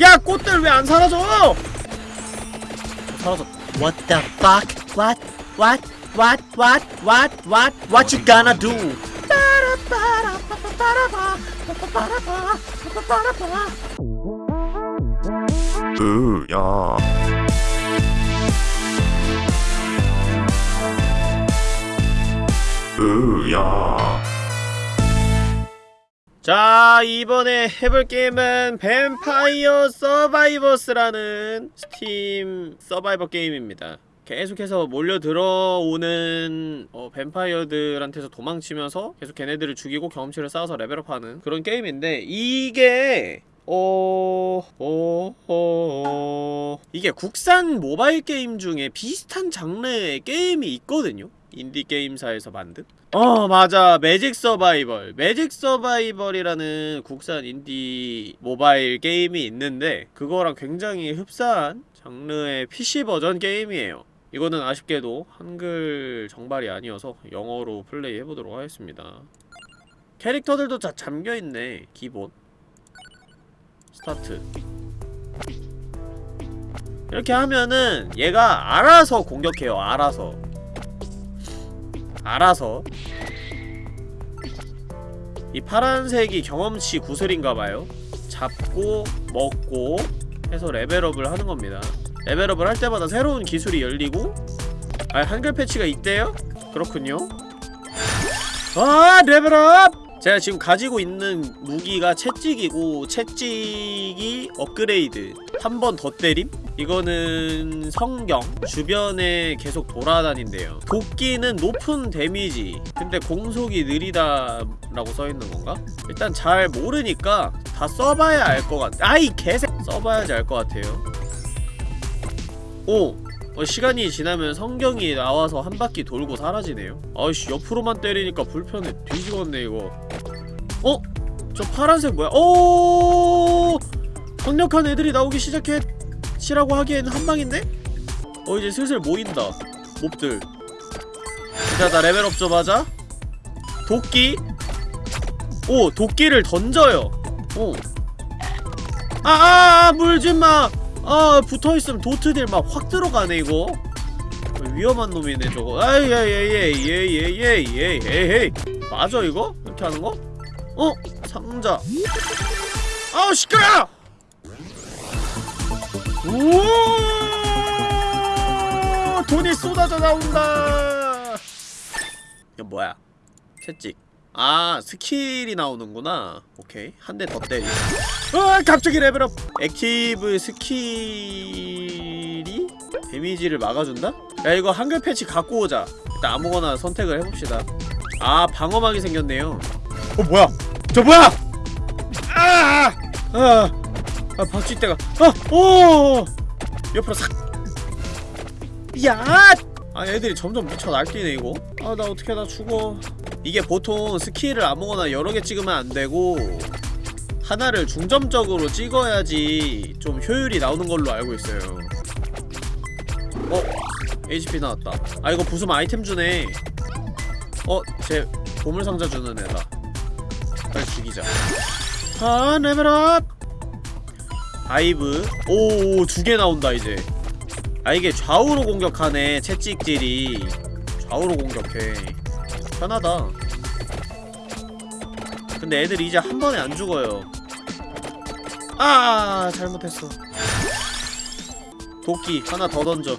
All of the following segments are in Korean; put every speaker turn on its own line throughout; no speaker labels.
야 꽃들 왜 안 사라져 사라졌다
What the fuck? What? What? What? What? What? What? What you gonna do?
으야 으야
자 이번에 해볼 게임은 뱀파이어 서바이버스라는 스팀 survivor 게임입니다 계속해서 몰려 들어오는 어, 뱀파이어들한테서 도망치면서 계속 걔네들을 죽이고 경험치를 쌓아서 레벨업하는 그런 게임인데 이게 어... 어... 어... 이게 국산 모바일 게임 중에 비슷한 장르의 게임이 있거든요? 인디 게임사에서 만든? 어 맞아. 매직 서바이벌. 매직 서바이벌이라는 국산 인디 모바일 게임이 있는데 그거랑 굉장히 흡사한 장르의 PC 버전 게임이에요. 이거는 아쉽게도 한글 정발이 아니어서 영어로 플레이 해보도록 하겠습니다. 캐릭터들도 다 잠겨있네 기본. 스타트. 이렇게 하면은 얘가 알아서 공격해요 알아서 알아서 이 파란색이 경험치 구슬인가봐요 잡고 먹고 해서 레벨업을 하는 겁니다 레벨업을 할 때마다 새로운 기술이 열리고 아 한글 패치가 있대요? 그렇군요 아 레벨업! 제가 지금 가지고 있는 무기가 채찍이고 채찍이 업그레이드 한 번 더 때림? 이거는 성경 주변에 계속 돌아다닌대요 도끼는 높은 데미지 근데 공속이 느리다 라고 써있는 건가? 일단 잘 모르니까 다 써봐야 알 것 같아 아이 개새 써봐야지 알 것 같아요 오! 어, 시간이 지나면 성경이 나와서 한 바퀴 돌고 사라지네요 아이씨 옆으로만 때리니까 불편해 뒤지겠네 이거 어? 저 파란색 뭐야? 오! 강력한 애들이 나오기 시작해 시라고 하기에는 한방인데? 어 이제 슬슬 모인다 몹들 자, 나 레벨업 좀 하자 도끼 오 도끼를 던져요 오 아아아 물지마 아 붙어있으면 도트들 막 확 들어가네 이거 위험한 놈이네 저거 아예예예예예예예예예 맞아 이거? 이렇게 하는 거? 어? 상자 아우 시끄러! 우와 돈이 쏟아져 나온다. 이거 뭐야? 채찍. 아 스킬이 나오는구나. 오케이. 한 대 더 때리 아 갑자기 레벨업. active 스킬이 데미지를 막아준다? 야 이거 한글 패치 갖고 오자. 일단 아무거나 선택을 해봅시다. 아 방어막이 생겼네요. 어 뭐야? 저 뭐야? 아! 아! 아 박쥐떼가 아! 오! 옆으로 싹 야! 아 애들이 점점 미쳐 날뛰네 이거 아 나 어떻게 나 죽어 이게 보통 스킬을 아무거나 여러 개 찍으면 안 되고 하나를 중점적으로 찍어야지 좀 효율이 나오는 걸로 알고 있어요 어? HP 나왔다 아 이거 부수면 아이템 주네 어? 제 보물상자 주는 애다 빨리 죽이자 아 레벨업 바이블. 오 두 개 나온다 이제. 아 이게 좌우로 공격하네 채찍질이. 좌우로 공격해. 편하다. 근데 애들이 이제 한 번에 안 죽어요. 아 잘못했어. 도끼 하나 더 던져.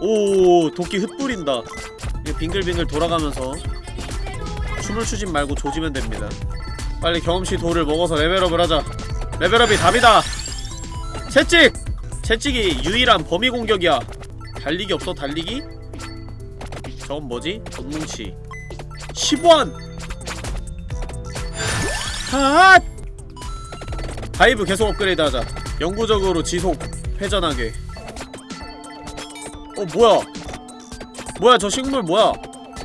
오 도끼 흩뿌린다. 이거 빙글빙글 돌아가면서 춤을 추진 말고 조지면 됩니다. 빨리 경험치 돌을 먹어서 레벨업을 하자. 레벨업이 답이다 채찍! 채찍이 유일한 범위 공격이야. 달리기 없어 달리기? 저건 뭐지? 전뭉치. 10원! 핫! 바이블 계속 업그레이드 하자. 영구적으로 지속 회전하게. 어 뭐야? 뭐야 저 식물 뭐야?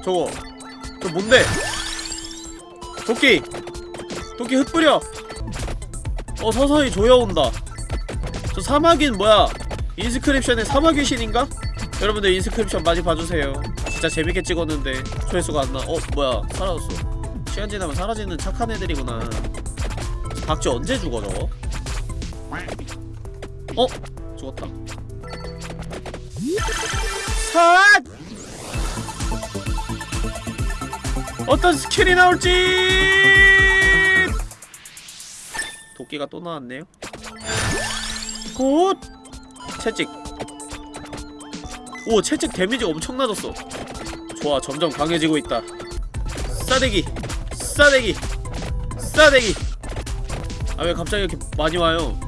저거. 저 뭔데? 도끼! 도끼 흩뿌려! 어 서서히 조여온다 저 사막인 뭐야? 인스크립션의 사막 귀신인가? 여러분들 인스크립션 많이 봐주세요. 진짜 재밌게 찍었는데 조회수가 안 나. 어 뭐야? 사라졌어. 시간 지나면 사라지는 착한 애들이구나. 박쥐 언제 죽어 저거? 어? 죽었다. 삿! 어떤 스킬이 나올지! 도끼가 또 나왔네요 good! 채찍. 오 채찍 데미지 엄청 낮았어. 좋아 점점 강해지고 있다. 싸대기 싸대기 싸대기. 아 왜 갑자기 이렇게 많이 와요?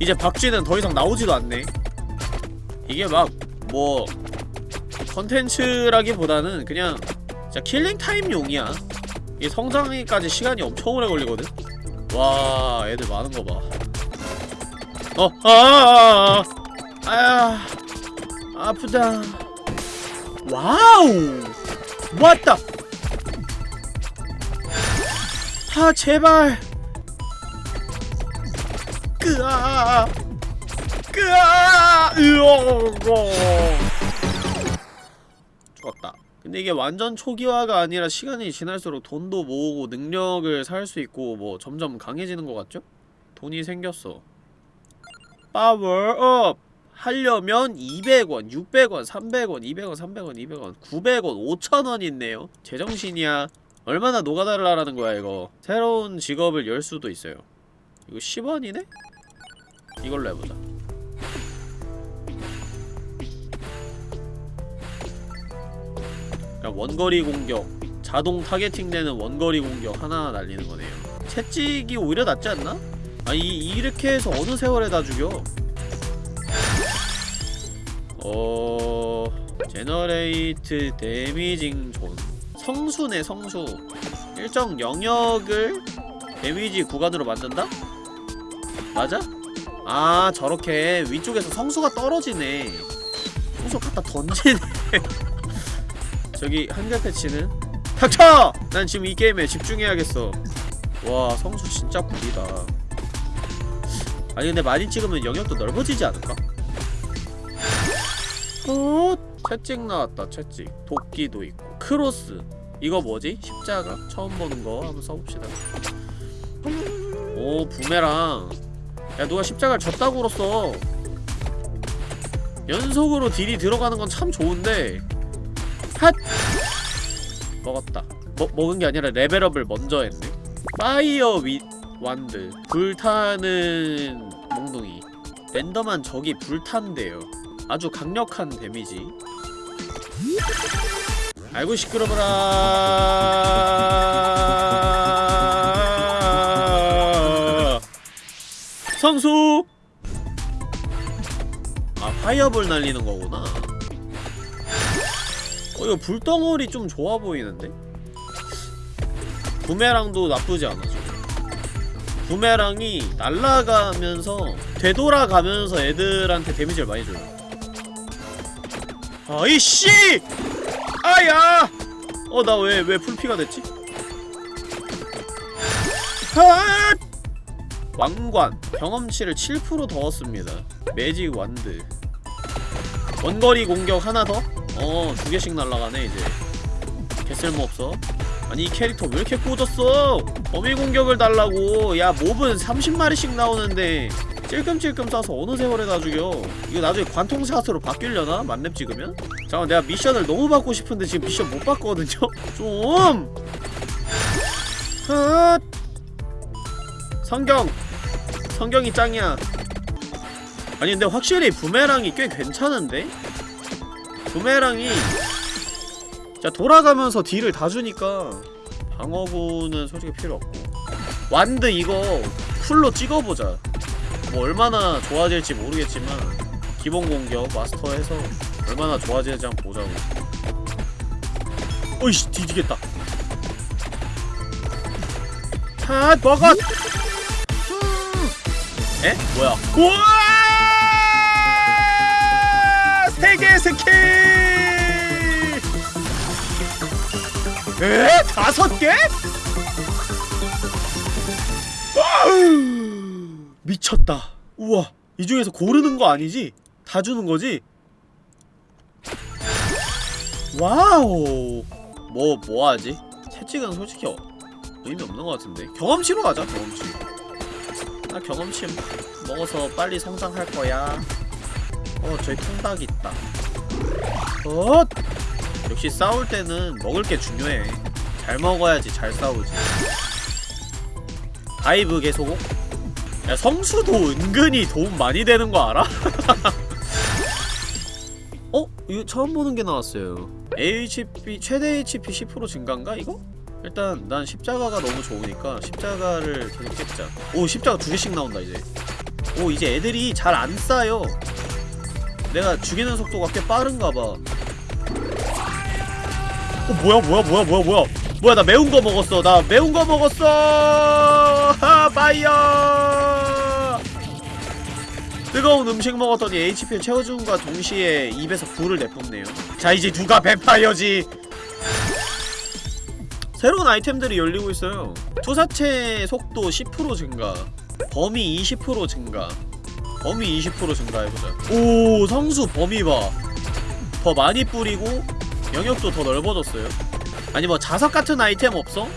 이제 박쥐는 더 이상 나오지도 않네. 이게 막 뭐 컨텐츠라기보다는 그냥 진짜 킬링타임용이야. 이 성장까지 시간이 엄청 오래 걸리거든? 와 애들 많은 거 봐 어, 아, 아, 아, 아, 아프다. 와우, 왔다. 아, 제발. 끄아, 끄아, 으어, 죽었다. 근데 이게 완전 초기화가 아니라 시간이 지날수록 돈도 모으고 능력을 살 수 있고 뭐 점점 강해지는 것 같죠? 돈이 생겼어. 파워업 하려면 200원, 600원, 300원, 200원, 300원, 200원, 900원, 5000원 있네요. 제정신이야. 얼마나 노가다하라는 거야 이거. 새로운 직업을 열 수도 있어요. 이거 10원이네? 이걸로 해보자. 그러니까 원거리 공격, 자동 targeting 되는 원거리 공격 하나 날리는 거네요. 채찍이 오히려 낫지 않나? 아니 이렇게 해서 어느 세월에 다 죽여? 어... generate damaging zone. 성수네 성수. 일정 영역을 데미지 구간으로 만든다? 맞아? 아 저렇게 위쪽에서 성수가 떨어지네. 성수 갖다 던지네. 저기 한글 패치는? 닥쳐! 난 지금 이 게임에 집중해야겠어. 와 성수 진짜 구리다 아니 근데 많이 찍으면 영역도 넓어지지 않을까? 어? 채찍 나왔다 채찍 도끼도 있고 cross 이거 뭐지? 십자가? 처음 보는 거 한번 써봅시다 오 부메랑 야 누가 십자가를 졌다고 울었어 연속으로 딜이 들어가는 건 참 좋은데 핫! 먹었다 먹, 먹은 게 아니라 레벨업을 먼저 했네 fire wand. 불타는 몽둥이. 랜덤한 적이 불탄대요. 아주 강력한 데미지. 아이고 시끄러워라. 성수! 아 파이어볼 날리는 거구나. 어 이거 불덩어리 좀 좋아 보이는데? 부메랑도 나쁘지 않아 부메랑이 날아가면서 되돌아가면서 애들한테 데미지를 많이 줘요 아이씨! 아야! 어 나 왜 왜 풀피가 됐지? 아! 왕관 경험치를 7%더 얻습니다 매직 완드 원거리 공격 하나 더? 어두 개씩 날아가네 이제 개쓸모없어 아니 이 캐릭터 왜 이렇게 꽂았어 범위 공격을 달라고 야 몹은 30마리씩 나오는데 찔끔찔끔 싸서 어느 세월에 다 죽여 이거 나중에 관통샷으로 바뀌려나? 만렙 찍으면? 잠깐 내가 미션을 너무 받고 싶은데 지금 미션 못 받거든요? 좀! 헛! 성경! 성경이 짱이야 아니 근데 확실히 부메랑이 꽤 괜찮은데? 부메랑이 자 돌아가면서 딜을 다 주니까 방어구는 솔직히 필요 없고. 완드 이거 풀로 찍어보자. 뭐 얼마나 좋아질지 모르겠지만 기본 공격 마스터해서 얼마나 좋아지는지 한번 보자고. 어이씨 뒤지겠다. 핫 먹어 음. 에? 뭐야? 우와! 세개 스킬 에? 다섯 개? 미쳤다. 우와, 이 중에서 고르는 거 아니지? 다 주는 거지? wow. 뭐, 뭐 하지? 채찍은 솔직히 어, 의미 없는 것 같은데. 경험치로 가자, 경험치. 나 경험치 먹어서 빨리 성장할 거야 어 저기 통닭 있다 어 역시 싸울 때는 먹을 게 중요해. 잘 먹어야지 잘 싸우지. dive 계속 야 성수도 은근히 도움 많이 되는 거 알아? 어? 이거 처음 보는 게 나왔어요. HP 최대 HP 10% 증가인가 이거? 일단 난 십자가가 너무 좋으니까 십자가를 계속 찍자. 오 십자가 두 개씩 나온다 이제. 오 이제 애들이 잘안 쌓여 내가 죽이는 속도가 꽤 빠른가 봐 어, 뭐야 뭐야 뭐야 뭐야 뭐야. 뭐야 나 매운 거 먹었어. 나 매운 거 먹었어. 하 파이어. 뜨거운 음식 먹었더니 HP를 채워준과 동시에 입에서 불을 내뿜네요. 자 이제 누가 뱀파이어지? 새로운 아이템들이 열리고 있어요. 투사체 속도 10% 증가 범위 20% 증가 범위 20% 증가해보자. 오 성수 범위 봐더 많이 뿌리고 영역도 더 넓어졌어요 아니 뭐 자석 같은 아이템 없어?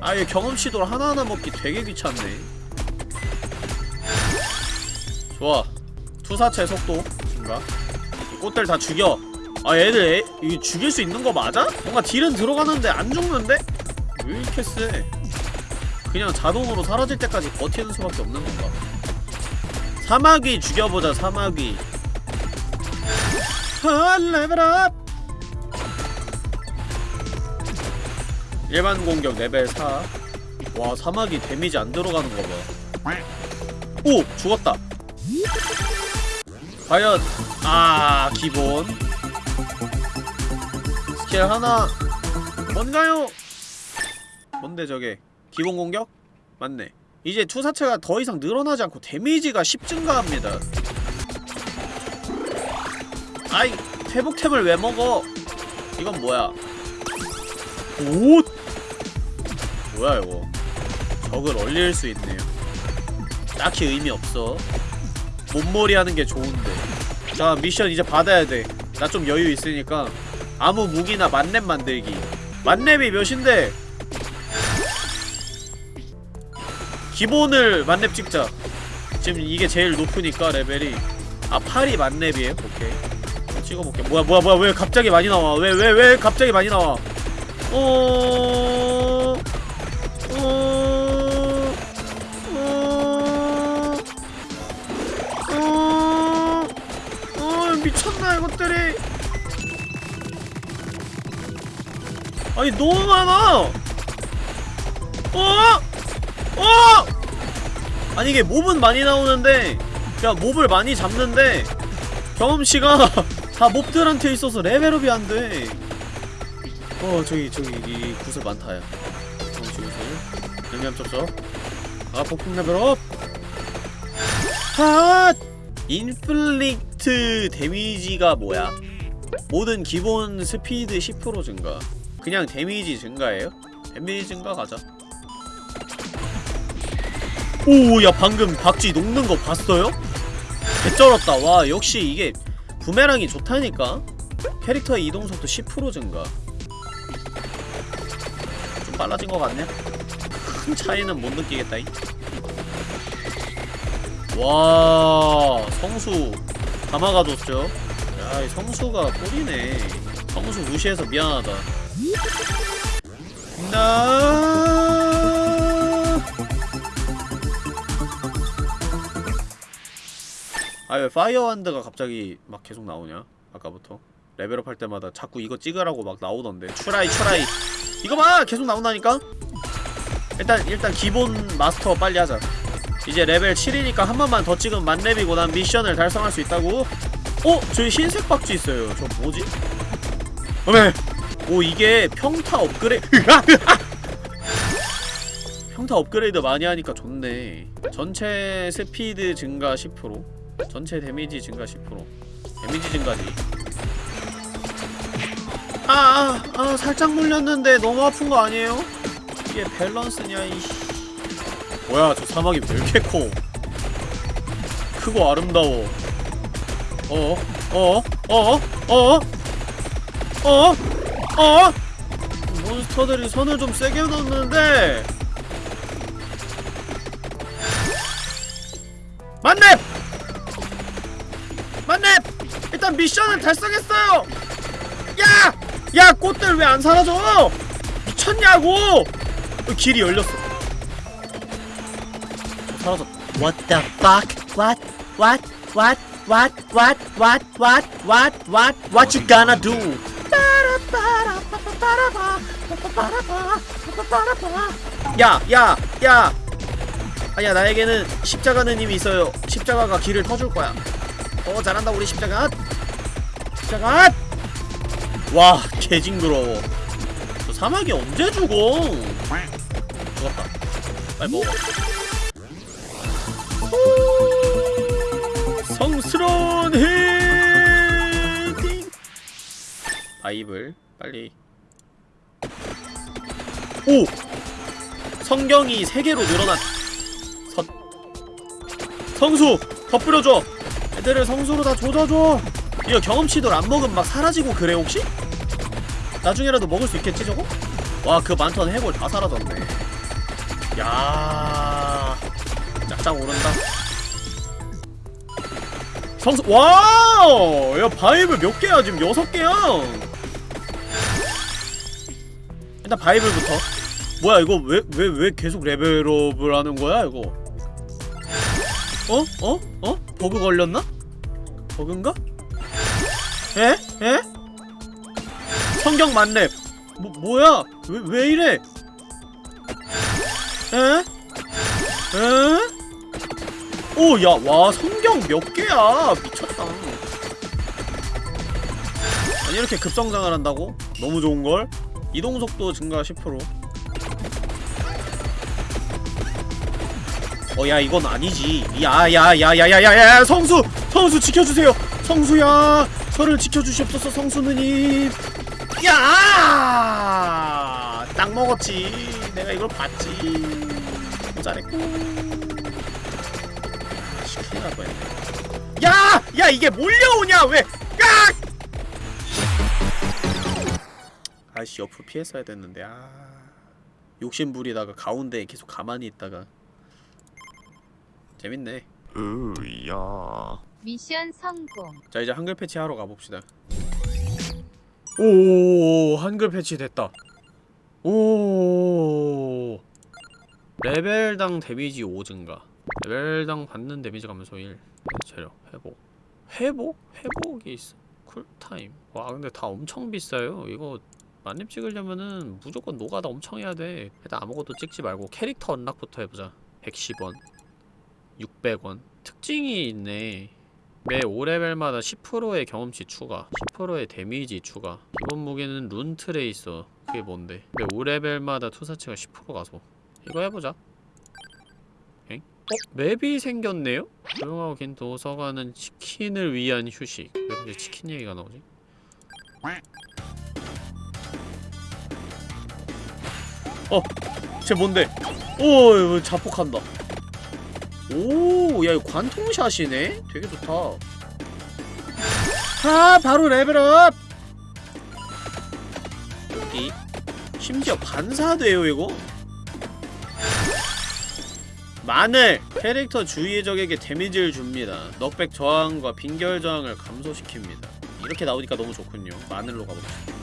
아얘 경험치돌 하나하나 먹기 되게 귀찮네 좋아 투사체 속도 이 꽃들 다 죽여 아 얘들 애, 이거 죽일 수 있는 거 맞아? 뭔가 딜은 들어가는데 안 죽는데? 왜 이렇게 세? 그냥 자동으로 사라질 때까지 버티는 수밖에 없는 건가? 사마귀 죽여보자 사마귀 아 레벨업 일반 공격 레벨 4. 와, 사마귀 데미지 안 들어가는 거 봐. 오! 죽었다. 과연, 아, 기본. 스킬 하나. 뭔가요? 뭔데, 저게? 기본 공격? 맞네. 이제 투사체가 더 이상 늘어나지 않고 데미지가 10 증가합니다. 아이, 회복템을 왜 먹어? 이건 뭐야? 오! 뭐야 이거? 적을 얼릴 수 있네요. 딱히 의미 없어. 몸머리 하는 게 좋은데. 자 미션 이제 받아야 돼나 좀 여유 있으니까. 아무 무기나 만렙 만들기. 만렙이 몇인데? 기본을 만렙 찍자. 지금 이게 제일 높으니까 레벨이. 아 8이 만렙이에요? 오케이. 찍어볼게. 뭐야 뭐야 뭐야 왜 갑자기 많이 나와? 왜 왜 왜 갑자기 많이 나와 어... 미쳤나 이것들이 아니 너무 많아 어? 어? 아니 이게 몹은 많이 나오는데 야 몹을 많이 잡는데 경험치가 다 몹들한테 있어서 레벨업이 안돼 어 저기 저기 이 구슬 많다야 경험치 구슬 양념 쩝쩝 아 폭풍 레벨업! 핫 inflict damage가 뭐야? 모든 기본 스피드 10% 증가. 그냥 데미지 증가예요? 데미지 증가 가자. 오야 방금 박쥐 녹는 거 봤어요? 개쩔었다. 와 역시 이게 부메랑이 좋다니까? 캐릭터의 이동속도 10% 증가. 좀 빨라진 것 같네. 큰 차이는 못 느끼겠다잉 와 성수. 다 막아줬죠. 야이 성수가 꿀이네. 성수 무시해서 미안하다. 나. 아 왜 fire wand가 갑자기 막 계속 나오냐? 아까부터. 레벨업 할 때마다 자꾸 이거 찍으라고 막 나오던데. try try 이거 봐 계속 나온다니까? 일단 일단 기본 마스터 빨리 하자. 이제 레벨 7이니까 한 번만 더 찍으면 만렙이고 난 미션을 달성할 수 있다고? 어? 저기 흰색 박쥐 있어요. 저 뭐지? 어메 오 이게 평타 업그레이드. 평타 업그레이드 많이 하니까 좋네. 전체 스피드 증가 10% 전체 데미지 증가 10% 데미지 증가지 아아 아, 아, 살짝 물렸는데 너무 아픈 거 아니에요? 이게 밸런스냐 이씨 뭐야 저 사마귀 왜 이렇게 커 크고 아름다워 어어 어어 어어 어어 어어 몬스터들이 선을 좀 세게 넣는데 만렙! 만렙! 일단 미션은 달성했어요! 야! 야 꽃들 왜 안 사라져! 미쳤냐고! 어, 길이 열렸어 사라졌다
What the fuck? What? What? What? What? What? What? What? What? What? What you gonna do?
야! 야! 야! 아야 나에게는 십자가는 힘이 있어요 십자가가 길을 터줄 거야 어 잘한다 우리 십자가 십자가 와 개징그러워. 저 사막이 언제 죽어? 죽었다. 빨리 먹어. 오, 성스러운 헤딩! 바이블 빨리. 오! 성경이 세 개로 늘어났 섯 성수 더 뿌려줘. 애들을 성수로 다 조져줘. 이거 경험치들 안 먹으면 막 사라지고 그래 혹시? 나중에라도 먹을 수 있겠지 저거? 와 그 많던 해골 다 사라졌네 야 쫙쫙 오른다 성수 wow 야 바이블 몇 개야 지금 여섯 개야 일단 바이블부터 뭐야 이거 왜 왜 왜 계속 레벨업을 하는 거야 이거 어? 어? 어? 버그 걸렸나? 버그인가? 에? 에? 성경 만렙 뭐, 뭐야? 왜, 왜 이래? 에? 에? 오, 야, 와, 성경 몇 개야? 미쳤다. 아니, 이렇게 급성장을 한다고? 너무 좋은걸? 이동속도 증가 10%. 어, 야, 이건 아니지. 야, 야, 야, 야, 야, 야, 야, 성수! 성수 지켜주세요! 성수야! 저를 지켜주시옵소서, 성수느님! 야! 딱 먹었지. 내가 이걸 봤지. 잘했고. 시키라고 했네. 야! 야, 이게 몰려오냐, 왜! 야! 아이씨, 옆으로 피했어야 됐는데, 아. 욕심부리다가 가운데에 계속 가만히 있다가. 재밌네. 으야.
미션 성공.
자 이제 한글 패치 하러 가봅시다 오 한글 패치 됐다. 오 레벨당 데미지 5 증가. 레벨당 받는 데미지 감소 1 체력 회복. 회복? 회복이 있어 쿨타임. 와 근데 다 엄청 비싸요. 이거 만렙 찍으려면은 무조건 노가다 엄청 해야 돼. 일단 아무것도 찍지 말고 캐릭터 unlock부터 해보자. 110원 600원. 특징이 있네 매 5레벨마다 10%의 경험치 추가 10%의 데미지 추가 기본 무기는 rune tracer 그게 뭔데 매 5레벨마다 투사체가 10% 가속 이거 해보자 엥? 어? 맵이 생겼네요? 조용하고 긴 도서관은 치킨을 위한 휴식 왜 갑자기 치킨 얘기가 나오지? 어! 쟤 뭔데? 오 자폭한다 오, 야, 이거 관통샷이네? 되게 좋다. 아, 바로 레벨업! 여기. 심지어 반사돼요, 이거? 마늘! 캐릭터 주위의 적에게 데미지를 줍니다. knockback 저항과 빙결 저항을 감소시킵니다. 이렇게 나오니까 너무 좋군요. 마늘로 가봅시다.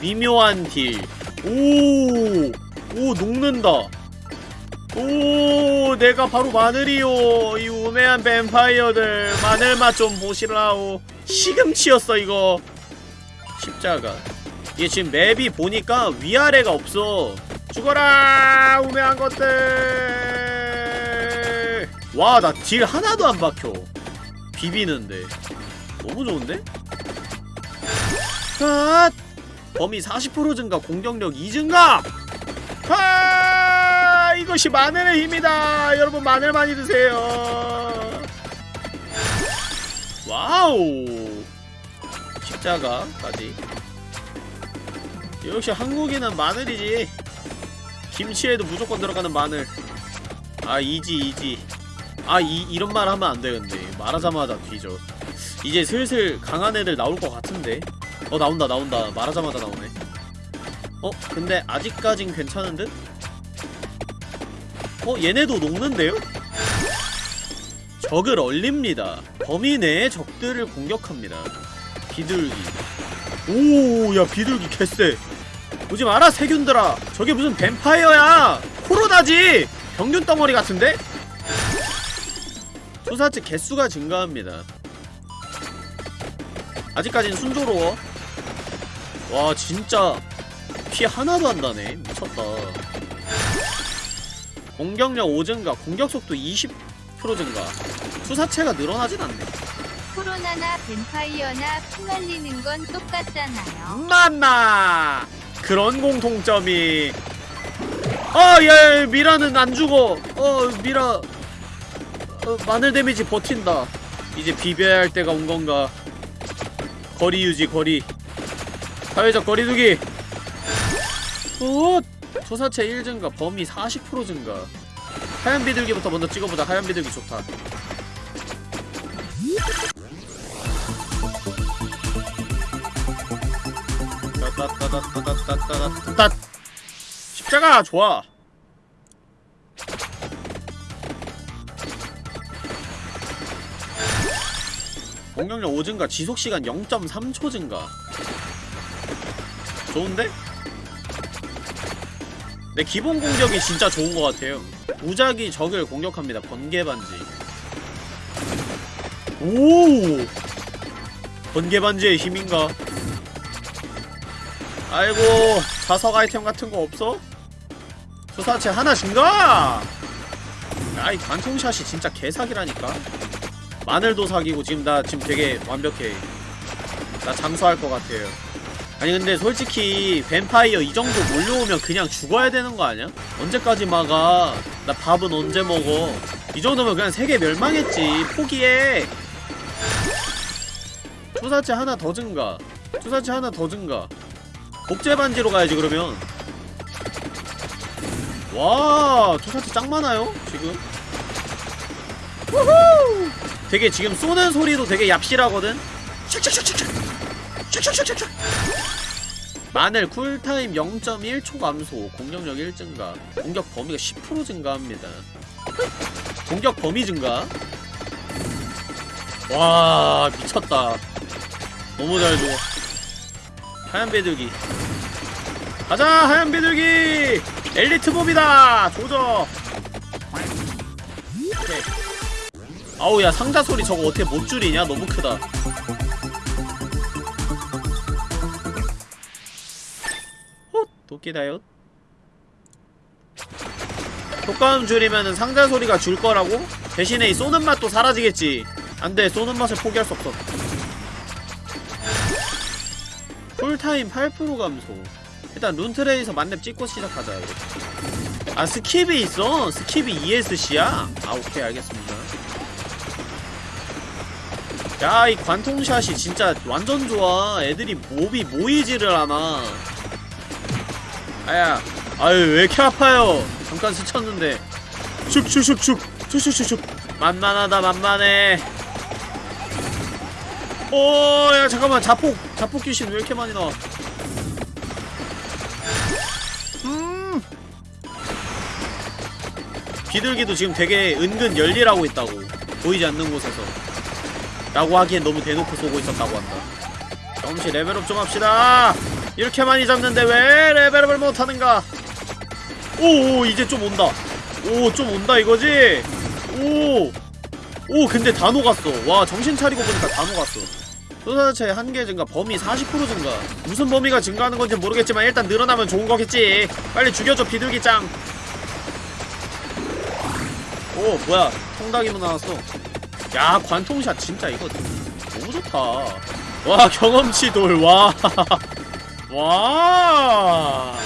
미묘한 딜. 오! 오, 녹는다. 오 내가 바로 마늘이요. 이 우매한 뱀파이어들. 마늘맛 좀 보시라오. 시금치였어 이거. 십자가. 이게 지금 맵이 보니까 위아래가 없어. 죽어라 우매한 것들. 와 나 딜 하나도 안 박혀. 비비는데. 너무 좋은데? 아 범위 40% 증가 공격력 2 증가 아 이것이 마늘의 힘이다. 여러분 마늘 많이 드세요. wow! 십자가까지. 역시 한국인은 마늘이지. 김치에도 무조건 들어가는 마늘. 아 easy easy. 아 이, 이런 말 하면 안 되는데 말하자마자 뒤져. 이제 슬슬 강한 애들 나올 것 같은데. 어 나온다 나온다. 말하자마자 나오네. 어? 근데 아직까진 괜찮은 듯? 어? 얘네도 녹는데요? 적을 얼립니다. 범위 내의 적들을 공격합니다. 비둘기. 오야 비둘기 개쎄. 오지 마라 세균들아. 저게 무슨 뱀파이어야? 코로나지! 병균 덩어리 같은데? 수사체 개수가 증가합니다. 아직까진 순조로워. 와 진짜. 피 하나도 안 나네. 미쳤다 공격력 5 증가 공격속도 20% 증가. 수사체가 늘어나진 않네.
코로나나 뱀파이어나 피 날리는 건 똑같잖아요.
만나 그런 공통점이. 어야 미라는 안 죽어. 어 미라. 어, 마늘 데미지 버틴다. 이제 비벼야 할 때가 온 건가? 거리 유지 거리. 사회적 거리두기. 어 조사체 1 증가 범위 40% 증가. 하얀 비둘기부터 먼저 찍어보자. 하얀 비둘기 좋다. 따따따따따따따따 십자가 좋아. 공격력 5 증가 지속시간 0.3초 증가. 좋은데? 내 기본 공격이 진짜 좋은 것 같아요. 무작위 적을 공격합니다 번개반지. 오! 번개반지의 힘인가? 아이고 자석 아이템 같은 거 없어? 수사체 하나 증가! 아이 관통샷이 진짜 개사기라니까. 마늘도 사기고 지금 나 지금 되게 완벽해. 나 장수할 것 같아요 아니 근데 솔직히 뱀파이어 이 정도 몰려오면 그냥 죽어야 되는 거 아니야? 언제까지 막아? 나 밥은 언제 먹어? 이 정도면 그냥 세계 멸망했지 포기해. 투사체 하나 더 증가. 투사체 하나 더 증가. 복제 반지로 가야지 그러면. 와 투사체 짱 많아요 지금. 우후! 되게 지금 쏘는 소리도 되게 얍실하거든. 샥샥샥샥 샥 샥샥샥샥 마늘 쿨타임 0.1초 감소 공격력 1 증가 공격 범위가 10% 증가합니다 공격 범위 증가 와 미쳤다 너무 잘 줘. 하얀 비둘기. 가자, 하얀 비둘기! 엘리트 몹이다! 조져! 오케이. 아우, 야, 상자 소리 저거 어떻게 못 줄이냐? 너무 크다. 헛! 도끼다요? 효과음 줄이면은 상자 소리가 줄 거라고? 대신에 이 쏘는 맛도 사라지겠지. 안 돼, 쏘는 맛을 포기할 수 없어. 쿨타임 8% 감소 일단 rune tracer 만렙 찍고 시작하자. 아 skip이 있어 skip이 ESC야 아 오케이 알겠습니다 야 이 관통샷이 진짜 완전 좋아 애들이 몹이 모이지를 않아 아야 아유 왜 이렇게 아파요? 잠깐 스쳤는데. 슉슉슉슉. 슉슉슉슉. 만만하다 만만해. 오야 잠깐만 자폭 자폭 귀신 왜 이렇게 많이 나와? 음. 비둘기도 지금 되게 은근 열일하고 있다고. 보이지 않는 곳에서. 라고 하기엔 너무 대놓고 쏘고 있었다고 한다. 경험치 레벨업 좀 합시다 이렇게 많이 잡는데 왜 레벨업을 못하는가? 오오 이제 좀 온다. 오 좀 온다 이거지? 오오 근데 다 녹았어. 와 정신 차리고 보니까 다 녹았어. 소사체 한개 증가 범위 40% 증가. 무슨 범위가 증가하는 건지 모르겠지만 일단 늘어나면 좋은 거겠지. 빨리 죽여줘 비둘기 짱. 오 뭐야. 통닭이문 나왔어. 야 관통샷 진짜 이거 너무 좋다. 와 경험치 돌와 와.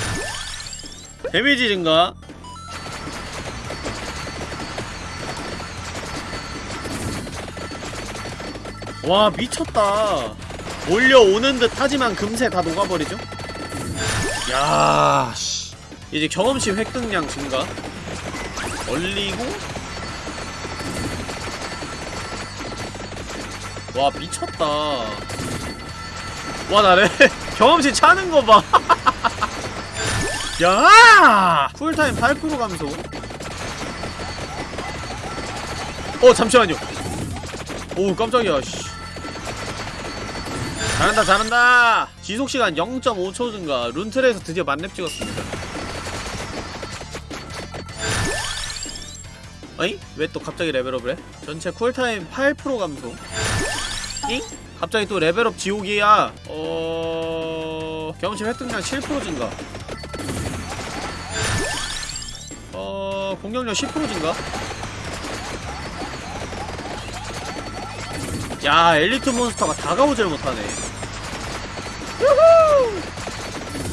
데미지 증가. 와 미쳤다. 몰려오는 듯 하지만 금세 다 녹아버리죠? 야 씨. 이제 경험치 획득량 증가. 얼리고. 와 미쳤다. 와 나래 경험치 차는 거 봐. 야 쿨타임 8% 감소 어 잠시만요. 오 깜짝이야 씨. 잘한다 잘한다. 지속시간 0.5초 증가. 룬트레에서 드디어 만렙 찍었습니다. 어이? 왜또 갑자기 level up을 해? 전체 cool time 8% 감소. 잉? 갑자기 또 level up 지옥이야. 어... 경험치 획득량 7% 증가. 어... 공격력 10% 증가? 야 엘리트 몬스터가 다가오질 못하네.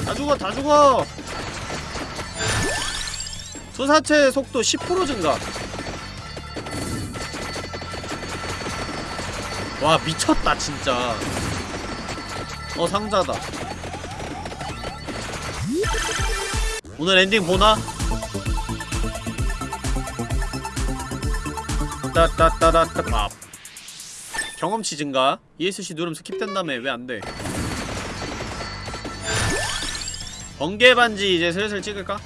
다 죽어 다 죽어! 투사체 속도 10% 증가. 와 미쳤다 진짜. 어 상자다 오늘 엔딩 보나? 따따따따따 밥 경험치 증가 ESC 누르면 skip된 다음에 왜 안돼 번개 반지 이제 슬슬 찍을까?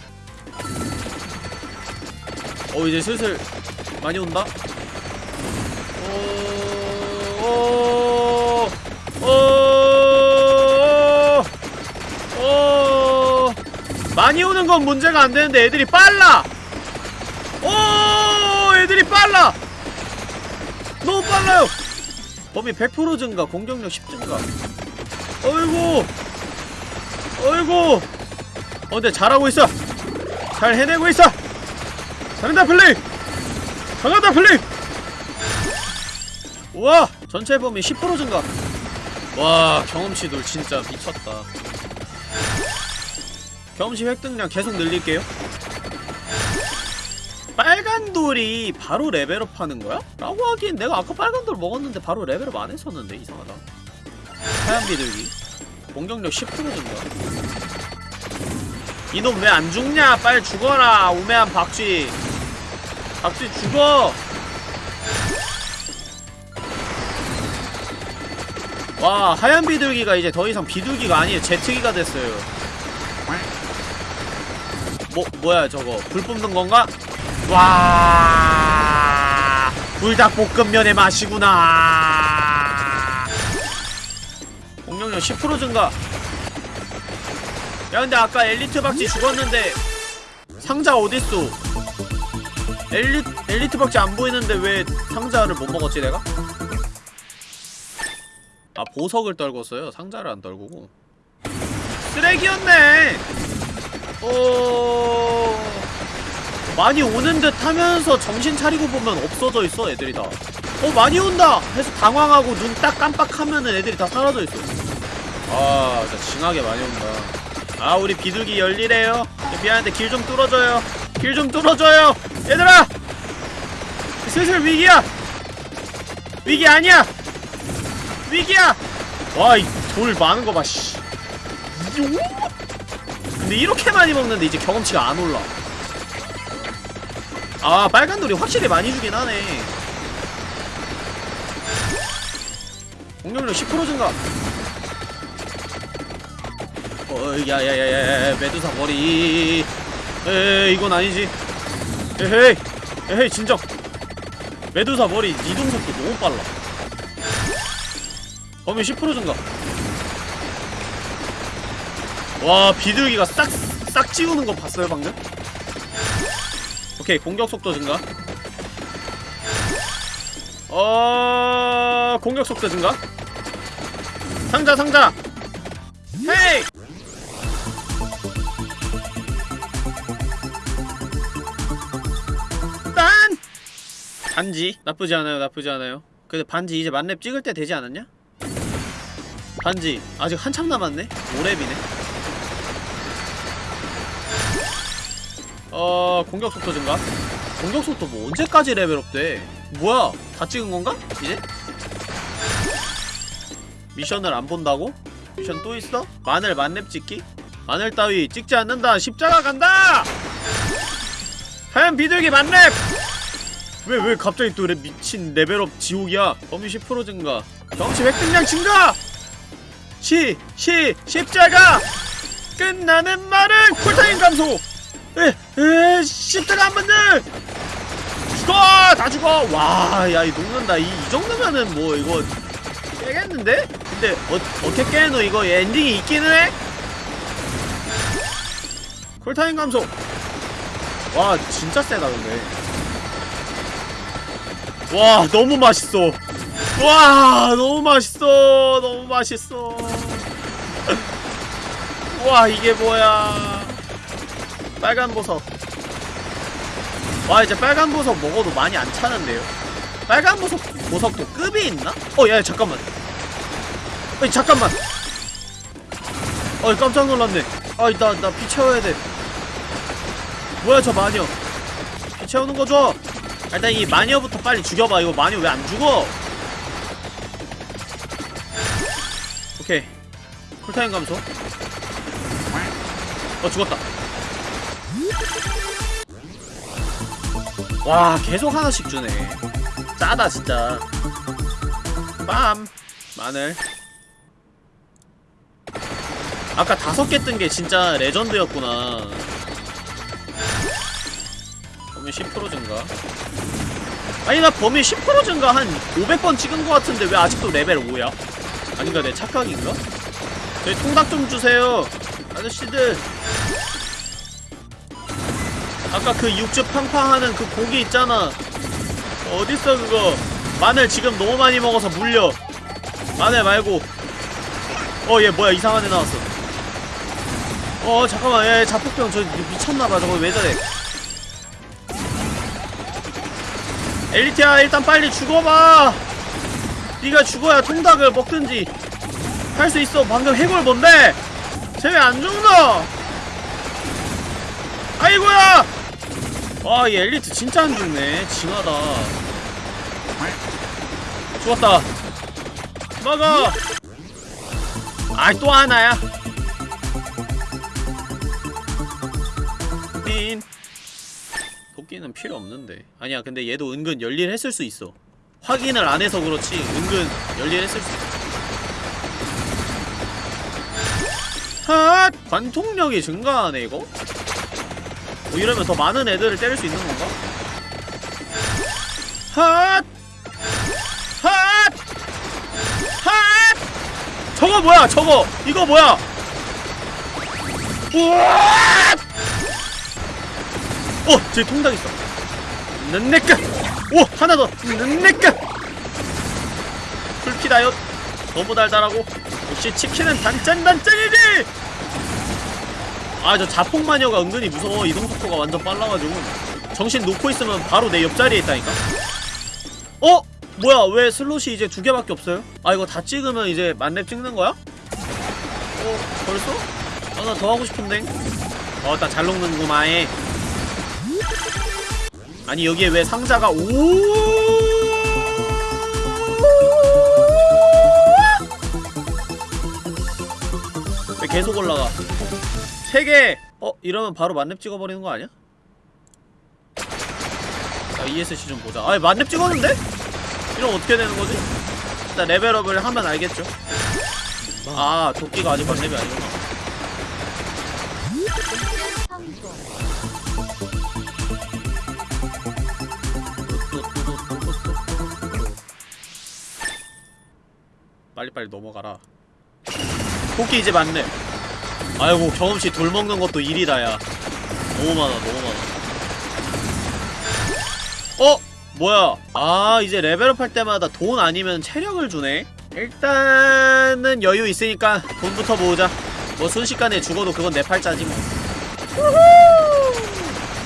어 이제 슬슬 많이 온다? 많이 오는 건 문제가 안 되는데 애들이 빨라! 오, 애들이 빨라! 너무 빨라요! 범위 100% 증가, 공격력 10 증가. 어이구! 어이구! 어, 근데 잘하고 있어! 잘 해내고 있어! 잘한다, 플레이! 잘한다, 플레이! 우와! 전체 범위 10% 증가! 와, 경험치 돌 진짜 미쳤다. 경험치 획득량 계속 늘릴게요. 빨간 돌이 바로 level up 하는 거야? 라고 하기엔 내가 아까 빨간 돌 먹었는데 바로 level up 안 했었는데 이상하다. 하얀 비둘기. 공격력 10% 증가? 이놈 왜 안 죽냐? 빨리 죽어라 우매한 박쥐. 박쥐 죽어! 와 하얀 비둘기가 이제 더 이상 비둘기가 아니에요. 제트기가 됐어요 뭐 뭐야 저거. 불 뿜는 건가? 와. 불닭볶음면의 맛이구나. 공격력 10% 증가. 야 근데 아까 엘리트 박쥐 죽었는데 상자 어딨어? 엘리, 엘리트 박쥐 안 보이는데 왜 상자를 못 먹었지 내가? 아 보석을 떨궜어요. 상자를 안 떨구고. 쓰레기였네 어... 많이 오는 듯 하면서 정신 차리고 보면 없어져 있어 애들이 다. 어 많이 온다 해서 당황하고 눈 딱 깜빡하면은 애들이 다 사라져 있어. 아 진짜 징하게 많이 온다. 아 우리 비둘기 열일해요. 미안한데 길 좀 뚫어줘요. 길 좀 뚫어줘요. 얘들아 슬슬 위기야. 위기 아니야. 위기야. 와이돌 많은 거 봐. 씨. 근데 이렇게 많이 먹는데 이제 경험치가 안 올라. 아 빨간 돌이 확실히 많이 주긴 하네. 공격력 10% 증가. 어 야야야야야 메두사 머리. 에 이건 아니지. 에헤이 에헤이 진정. 메두사 머리 이동 속도 너무 빨라. 범위 10% 증가 와 비둘기가 싹싹 지우는 거 봤어요 방금? 오케이 공격 속도 증가. 어 공격 속도 증가. 상자 상자. 헤이! 딴! 반지. 나쁘지 않아요 나쁘지 않아요. 근데 반지 이제 만렙 찍을 때 되지 않았냐? 반지. 아직 한참 남았네. 5렙이네 어 공격 속도 증가 공격 속도 뭐 언제까지 레벨업 돼 뭐야 다 찍은 건가? 이제? 미션을 안 본다고? 미션 또 있어? 마늘 만렙 찍기? 마늘 따위 찍지 않는다 십자가 간다! 하얀 비둘기 만렙! 왜 왜 갑자기 또 레, 미친 level up 지옥이야 범위 10% 증가 경치 획득량 증가! 시! 시! 십자가! 끝나는 말은 cool time 감소! 에! 에! 십자가 한 번들! 죽어 다 죽어 와야 이 녹는다 이, 이 정도면은 뭐 이거 깨겠는데? 근데 어, 어떻게 깨노 이거 엔딩이 있기는 해? 쿨타임 감소 와 진짜 세다 근데 와 너무 맛있어 와 너무 맛있어 너무 맛있어 와 이게 뭐야 빨간 보석. 와 이제 빨간 보석 먹어도 많이 안 차는데요? 빨간 보석 보석도 급이 있나? 어야 잠깐만. 어이 잠깐만. 어이 깜짝 놀랐네. 아이 나나 피 채워야 돼. 뭐야 저 마녀? 피 채우는 거 줘! 아, 일단 이 마녀부터 빨리 죽여봐. 이거 마녀 왜 안 죽어? 오케이. 쿨타임 감소. 어 죽었다 와 계속 하나씩 주네. 짜다 진짜. 빰! 마늘. 아까 다섯 개 뜬 게 진짜 레전드였구나. 범위 10% 증가. 아니 나 범위 10% 증가 한 500번 찍은 것 같은데 왜 아직도 레벨 5야? 아닌가 내 착각인가? 저희 통닭 좀 주세요. 아저씨들 아까 그 육즙 팡팡하는 그 고기 있잖아. 어딨어 그거? 마늘 지금 너무 많이 먹어서 물려. 마늘 말고. 어 얘 뭐야? 이상한 애 나왔어. 어 잠깐만. 얘 자폭병 저 미쳤나봐. 저거 왜 저래? 엘리트야 일단 빨리 죽어봐. 네가 죽어야 통닭을 먹든지. 할 수 있어. 방금 해골 뭔데? 쟤 왜 안 죽노? 아이고야 와이 엘리트 진짜 안 죽네. 징하다. 죽었다. 먹어! 아이 또 하나야? 닌 도끼는 필요 없는데. 아니야 근데 얘도 은근 열일했을 수 있어. 확인을 안 해서 그렇지 은근 열일했을 수 있어. 핫! 관통력이 증가하네 이거? 뭐 이러면 더 많은 애들을 때릴 수 있는 건가? 핫! 핫! 핫! 저거 뭐야 저거 이거 뭐야 우와! 어! 저기 통닭 있어 는내까 오! 하나 더 는내까 풀피다요 너무 달달하고 역시 치킨은 단짠단짠이지 아 저 자폭 마녀가 은근히 무서워 이동 속도가 완전 빨라가지고 정신 놓고 있으면 바로 내 옆자리에 있다니까 어? 뭐야 왜 슬롯이 이제 두 개밖에 없어요? 아 이거 다 찍으면 이제 만렙 찍는 거야? 어 벌써? 아 나 더 하고 싶은데 어나 잘 녹는구만 해 아니 여기에 왜 상자가 오왜 계속 올라가 3개! 어? 이러면 바로 만렙 찍어버리는 거 아니야? 자 ESC 좀 보자 아니 만렙 찍었는데? 이러면 어떻게 되는 거지? 일단 레벨업을 하면 알겠죠 아 도끼가 아직 만렙이 아니구나. 빨리빨리 넘어가라 토끼 이제 맞네 아이고 경험치 돌 먹는 것도 일이다 야. 너무 많아 너무 많아. 어? 뭐야? 아 이제 레벨업 할 때마다 돈 아니면 체력을 주네? 일단은 여유 있으니까 돈부터 모으자. 뭐 순식간에 죽어도 그건 내 팔자지 뭐.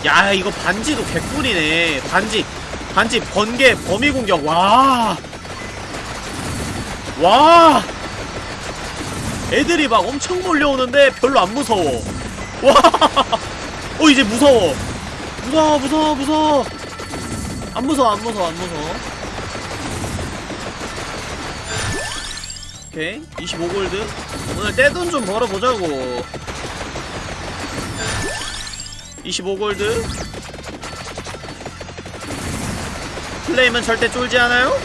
야 이거 반지도 개꿀이네. 반지. 반지 번개 범위 공격. 와. 와! 애들이 막 엄청 몰려오는데 별로 안 무서워. 와! 어, 이제 무서워. 무서워, 무서워, 무서워. 안 무서워, 안 무서워, 안 무서워. 오케이. 25골드. 오늘 떼돈 좀 벌어보자고. 25골드. 플레임은 절대 쫄지 않아요?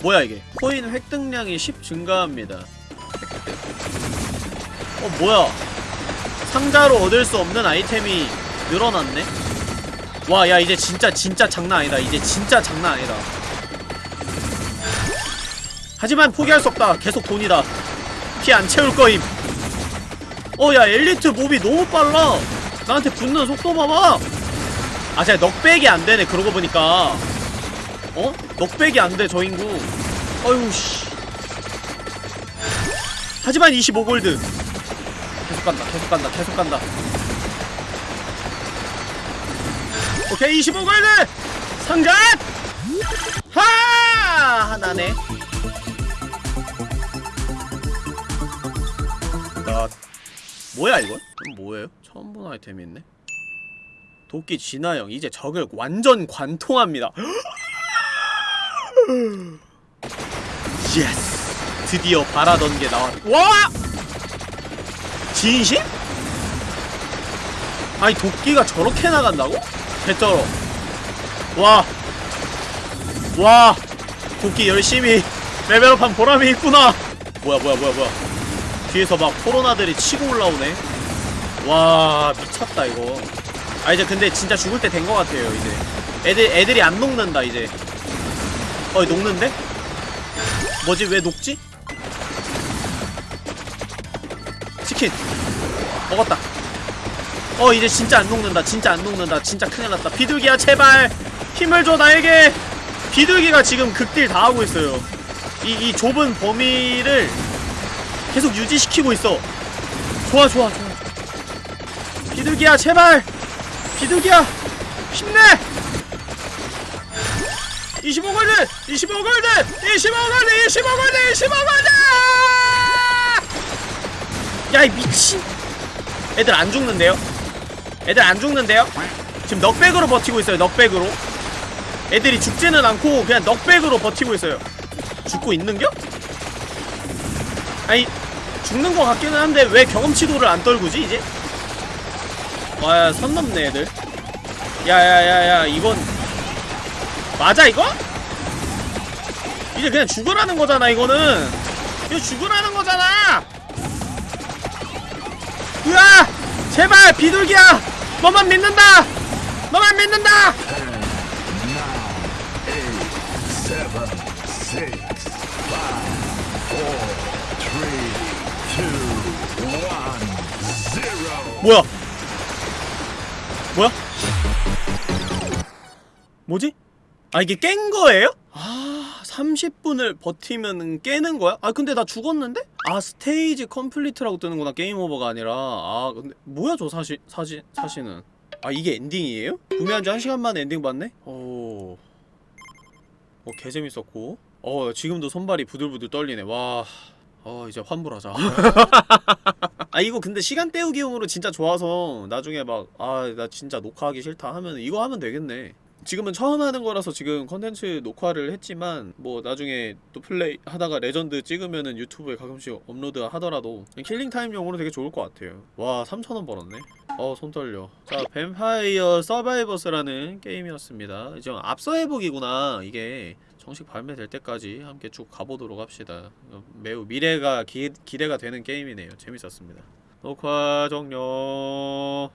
뭐야 이게 코인 획득량이 10 증가합니다. 어 뭐야? 상자로 얻을 수 없는 아이템이 늘어났네? 와 야 이제 진짜 진짜 장난 아니다. 이제 진짜 장난 아니다. 하지만 포기할 수 없다. 계속 돈이다. 피 안 채울 거임. 어 야 엘리트 mob이 너무 빨라. 나한테 붙는 속도 봐봐. 아 제가 knockback이 안 되네 그러고 보니까. 어? knockback이 안 돼 저 인구 어휴 씨. 하지만 25골드. 계속 간다 계속 간다 계속 간다. 오케이 25골드! 상전! 하! 하나네. 나 뭐야 이건? 이건 뭐예요? 처음 본 아이템이 있네. 도끼 진화형 이제 적을 완전 관통합니다 yes 드디어 바라던 게 나왔 와! 진심? 아니 도끼가 저렇게 나간다고? 개쩔어 와. 와. 도끼 열심히 레벨업한 보람이 있구나. 뭐야 뭐야 뭐야 뭐야. 뒤에서 막 코로나들이 치고 올라오네. 와 미쳤다 이거. 아 이제 근데 진짜 죽을 때 된 것 같아요 이제. 애들 애들이 안 녹는다 이제. 어 녹는데? 뭐지? 왜 녹지? 치킨. 먹었다. 어 이제 진짜 안 녹는다. 진짜 안 녹는다. 진짜 큰일났다. 비둘기야 제발! 힘을 줘 나에게! 비둘기가 지금 극딜 다 하고 있어요. 이, 이 좁은 범위를 계속 유지시키고 있어. 좋아 좋아 좋아. 비둘기야 제발! 비둘기야! 힘내 25골드 25골드 25골드 25골드 25골드 야이 미친 애들 안 죽는데요? 애들 안 죽는데요? 지금 knockback으로 버티고 있어요 knockback으로 애들이 죽지는 않고 그냥 knockback으로 버티고 있어요 죽고 있는겨? 아니 죽는 것 같기는 한데 왜 경험치 돌을 안 떨구지 이제? 와야 선 넘네 애들 야야야야 이건 맞아 이거? 이제 그냥 죽으라는 거잖아 이거는 이거 죽으라는 거잖아 으아! 제발 비둘기야! 너만 믿는다! 너만 믿는다! 뭐야? 뭐야? 뭐지? 아 이게 깬 거예요? 아 30분을 버티면 깨는 거야? 아 근데 나 죽었는데? 아 stage complete라고 뜨는구나 game over가 아니라 아 근데 뭐야 저 사신 사신 사신은 아 이게 엔딩이에요? 구매한 지 1시간 만에 엔딩 봤네? 오... 어 개재밌었고 어 지금도 손발이 부들부들 떨리네 와... 어 이제 환불하자 아 이거 근데 시간 때우기용으로 진짜 좋아서 나중에 막 아 나 진짜 녹화하기 싫다 하면 이거 하면 되겠네 지금은 처음 하는 거라서 지금 컨텐츠 녹화를 했지만 뭐 나중에 또 플레이 하다가 레전드 찍으면은 유튜브에 가끔씩 업로드 하더라도 killing time용으로 되게 좋을 것 같아요. 와 3천원 벌었네. 어 손 떨려. 자 뱀파이어 서바이버스라는 게임이었습니다. 이제 앞서 해보기구나. 이게 정식 발매될 때까지 함께 쭉 가보도록 합시다. 어, 매우 미래가 기, 기대가 되는 게임이네요. 재밌었습니다. 녹화 종료